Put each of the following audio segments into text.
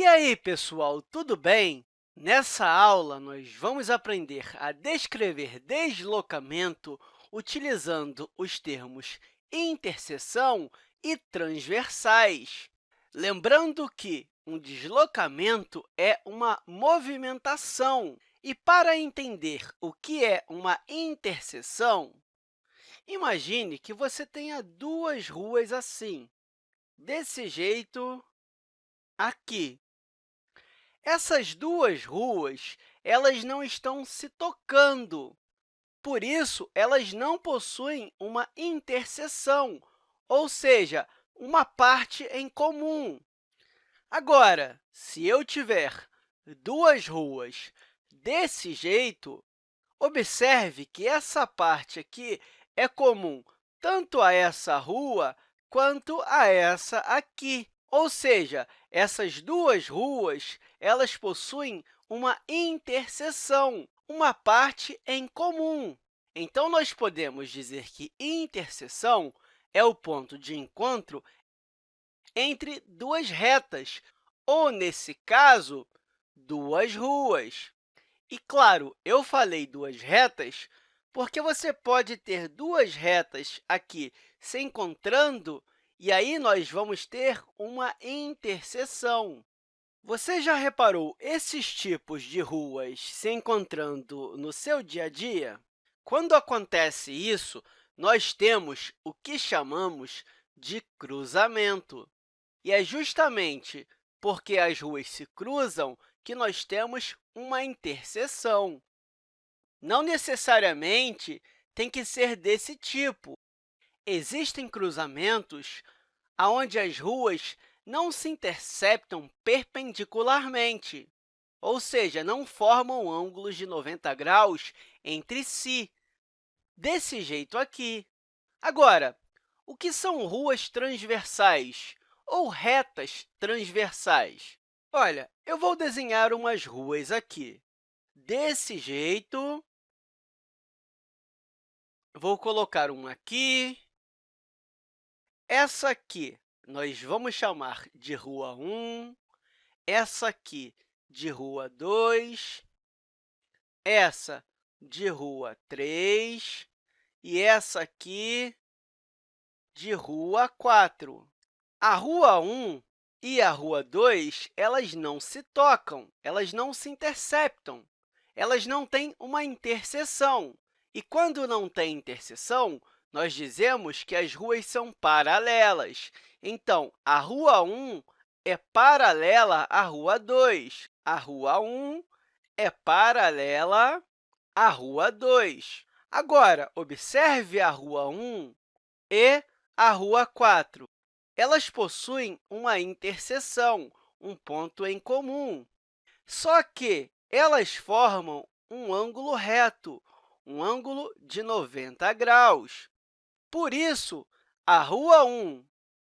E aí, pessoal, tudo bem? Nessa aula, nós vamos aprender a descrever deslocamento utilizando os termos interseção e transversais. Lembrando que um deslocamento é uma movimentação. E para entender o que é uma interseção, imagine que você tenha duas ruas assim, desse jeito aqui. Essas duas ruas elas não estão se tocando, por isso, elas não possuem uma interseção, ou seja, uma parte em comum. Agora, se eu tiver duas ruas desse jeito, observe que essa parte aqui é comum tanto a essa rua quanto a essa aqui. Ou seja, essas duas ruas elas possuem uma interseção, uma parte em comum. Então, nós podemos dizer que interseção é o ponto de encontro entre duas retas, ou, nesse caso, duas ruas. E, claro, eu falei duas retas porque você pode ter duas retas aqui se encontrando e aí nós vamos ter uma interseção. Você já reparou esses tipos de ruas se encontrando no seu dia a dia? Quando acontece isso, nós temos o que chamamos de cruzamento. E é justamente porque as ruas se cruzam que nós temos uma interseção. Não necessariamente tem que ser desse tipo. Existem cruzamentos onde as ruas não se interceptam perpendicularmente, ou seja, não formam ângulos de 90 graus entre si, desse jeito aqui. Agora, o que são ruas transversais ou retas transversais? Olha, eu vou desenhar umas ruas aqui. Desse jeito, Vou colocar um aqui. Essa aqui nós vamos chamar de rua 1, essa aqui de rua 2, essa de rua 3 e essa aqui de rua 4. A rua 1 e a rua 2 elas não se tocam, elas não se interceptam, elas não têm uma interseção. E quando não tem interseção, nós dizemos que as ruas são paralelas. Então, a rua 1 é paralela à rua 2. A rua 1 é paralela à rua 2. Agora, observe a rua 1 e a rua 4. Elas possuem uma interseção, um ponto em comum. Só que elas formam um ângulo reto, um ângulo de 90 graus. Por isso, a rua 1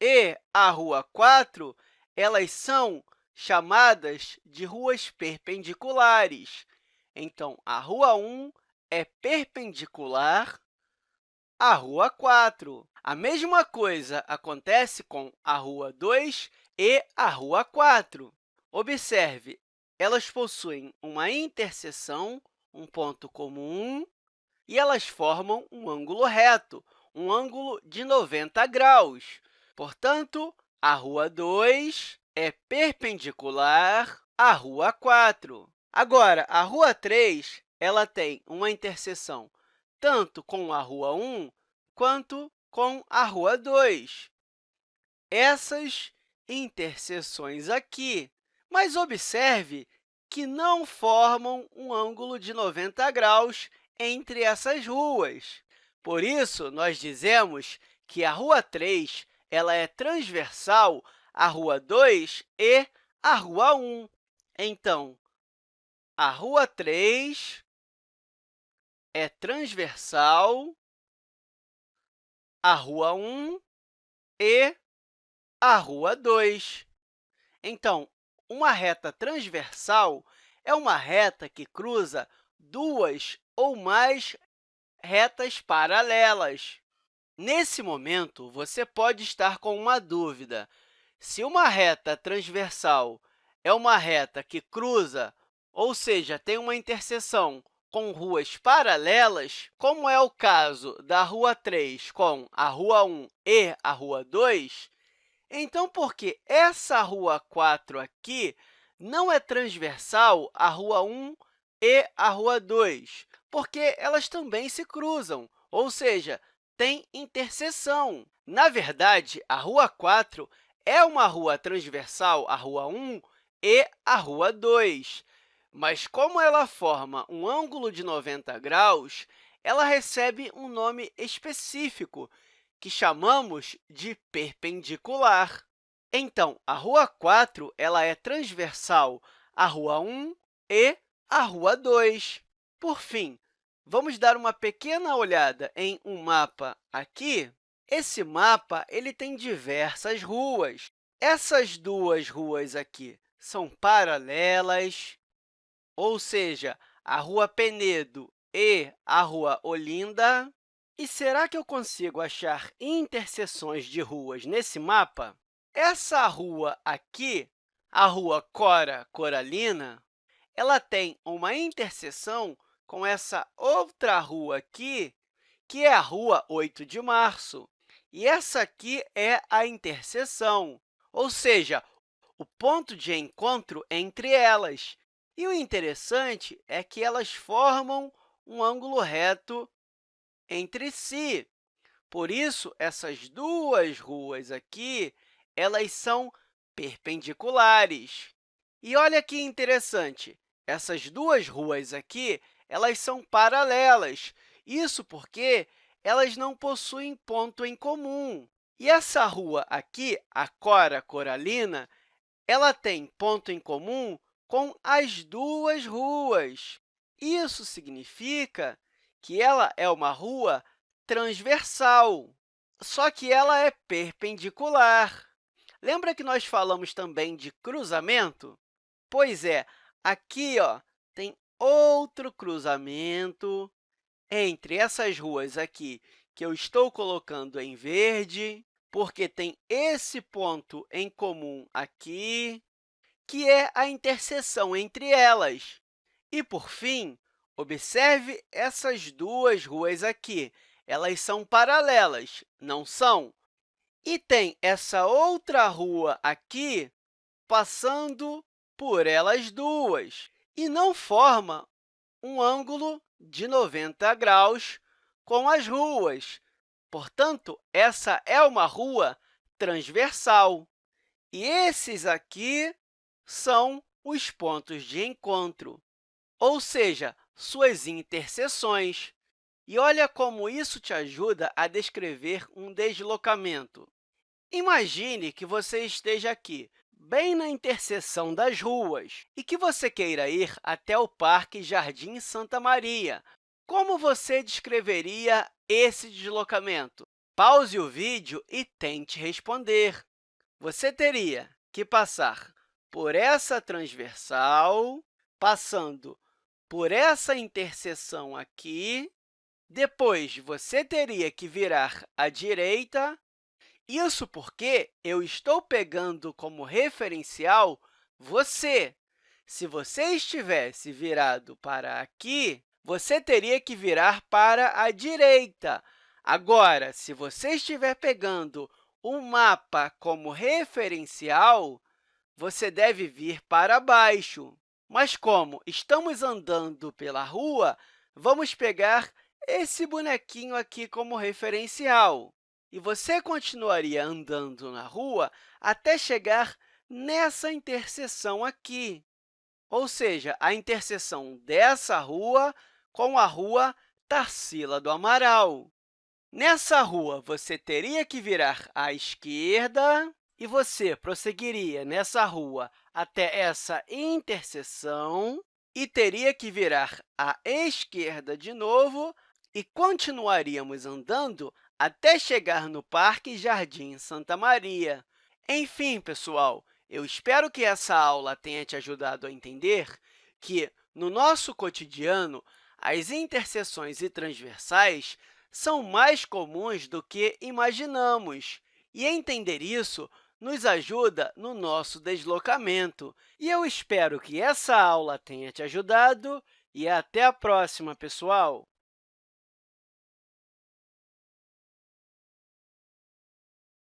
e a rua 4 elas são chamadas de ruas perpendiculares. Então, a rua 1 é perpendicular à rua 4. A mesma coisa acontece com a rua 2 e a rua 4. Observe, elas possuem uma interseção, um ponto comum, e elas formam um ângulo reto, um ângulo de 90 graus. Portanto, a rua 2 é perpendicular à rua 4. Agora, a rua 3 ela tem uma interseção tanto com a rua 1 quanto com a rua 2. Essas interseções aqui, mas observe que não formam um ângulo de 90 graus entre essas ruas. Por isso, nós dizemos que a rua 3 ela é transversal à rua 2 e à rua 1. Então, a rua 3 é transversal à rua 1 e à rua 2. Então, uma reta transversal é uma reta que cruza duas ou mais retas paralelas. Nesse momento, você pode estar com uma dúvida. Se uma reta transversal é uma reta que cruza, ou seja, tem uma interseção com ruas paralelas, como é o caso da Rua 3 com a Rua 1 e a Rua 2, então, porque essa Rua 4 aqui não é transversal à Rua 1 e à Rua 2, porque elas também se cruzam, ou seja, tem interseção. Na verdade, a Rua 4 é uma rua transversal à Rua 1 e à Rua 2, mas como ela forma um ângulo de 90 graus, ela recebe um nome específico, que chamamos de perpendicular. Então, a Rua 4 ela é transversal à Rua 1 e à Rua 2. Por fim, vamos dar uma pequena olhada em um mapa aqui. Esse mapa ele tem diversas ruas. Essas duas ruas aqui são paralelas, ou seja, a Rua Penedo e a Rua Olinda. E será que eu consigo achar interseções de ruas nesse mapa? Essa rua aqui, a Rua Cora Coralina, ela tem uma interseção com essa outra rua aqui, que é a Rua 8 de Março. E essa aqui é a interseção, ou seja, o ponto de encontro entre elas. E o interessante é que elas formam um ângulo reto entre si. Por isso, essas duas ruas aqui elas são perpendiculares. E olha que interessante, essas duas ruas aqui elas são paralelas, isso porque elas não possuem ponto em comum. E essa rua aqui, a Cora Coralina, ela tem ponto em comum com as duas ruas. Isso significa que ela é uma rua transversal, só que ela é perpendicular. Lembra que nós falamos também de cruzamento? Pois é, aqui ó, outro cruzamento entre essas ruas aqui que eu estou colocando em verde, porque tem esse ponto em comum aqui, que é a interseção entre elas. E, por fim, observe essas duas ruas aqui. Elas são paralelas, não são? E tem essa outra rua aqui passando por elas duas, e não forma um ângulo de 90 graus com as ruas. Portanto, essa é uma rua transversal. E esses aqui são os pontos de encontro, ou seja, suas interseções. E olha como isso te ajuda a descrever um deslocamento. Imagine que você esteja aqui, bem na interseção das ruas, e que você queira ir até o Parque Jardim Santa Maria. Como você descreveria esse deslocamento? Pause o vídeo e tente responder. Você teria que passar por essa transversal, passando por essa interseção aqui, depois, você teria que virar à direita isso porque eu estou pegando como referencial você. Se você estivesse virado para aqui, você teria que virar para a direita. Agora, se você estiver pegando um mapa como referencial, você deve vir para baixo. Mas, como estamos andando pela rua, vamos pegar esse bonequinho aqui como referencial e você continuaria andando na rua até chegar nessa interseção aqui, ou seja, a interseção dessa rua com a rua Tarsila do Amaral. Nessa rua, você teria que virar à esquerda e você prosseguiria nessa rua até essa interseção e teria que virar à esquerda de novo e continuaríamos andando até chegar no Parque Jardim Santa Maria. Enfim, pessoal, eu espero que essa aula tenha te ajudado a entender que, no nosso cotidiano, as interseções e transversais são mais comuns do que imaginamos. E entender isso nos ajuda no nosso deslocamento. E eu espero que essa aula tenha te ajudado e até a próxima, pessoal!